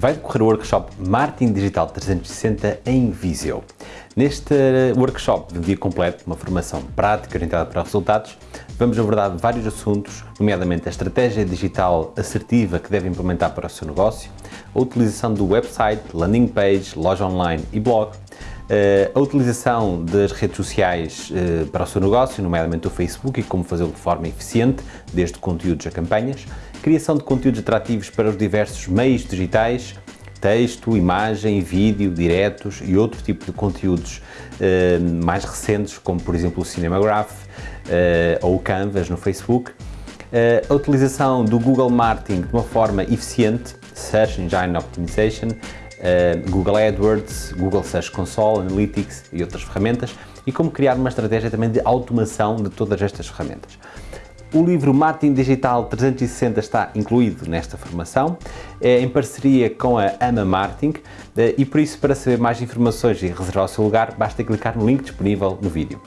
vai decorrer o workshop Marketing Digital 360 em Viseu. Neste workshop de um dia completo, uma formação prática orientada para resultados, vamos abordar vários assuntos, nomeadamente a estratégia digital assertiva que deve implementar para o seu negócio, a utilização do website, landing page, loja online e blog, eh, a utilização das redes sociais eh, para o seu negócio, nomeadamente o Facebook e como fazê-lo de forma eficiente, desde conteúdos a campanhas, criação de conteúdos atrativos para os diversos meios digitais, texto, imagem, vídeo, diretos e outro tipo de conteúdos eh, mais recentes, como por exemplo o Cinemagraph ou o Canvas no Facebook, a utilização do Google Marketing de uma forma eficiente, Search Engine Optimization, Google AdWords, Google Search Console, Analytics e outras ferramentas e como criar uma estratégia também de automação de todas estas ferramentas. O livro Marketing Digital 360 está incluído nesta formação, é em parceria com a AMA Marketing eh, e por isso para saber mais informações e reservar o seu lugar basta clicar no link disponível no vídeo.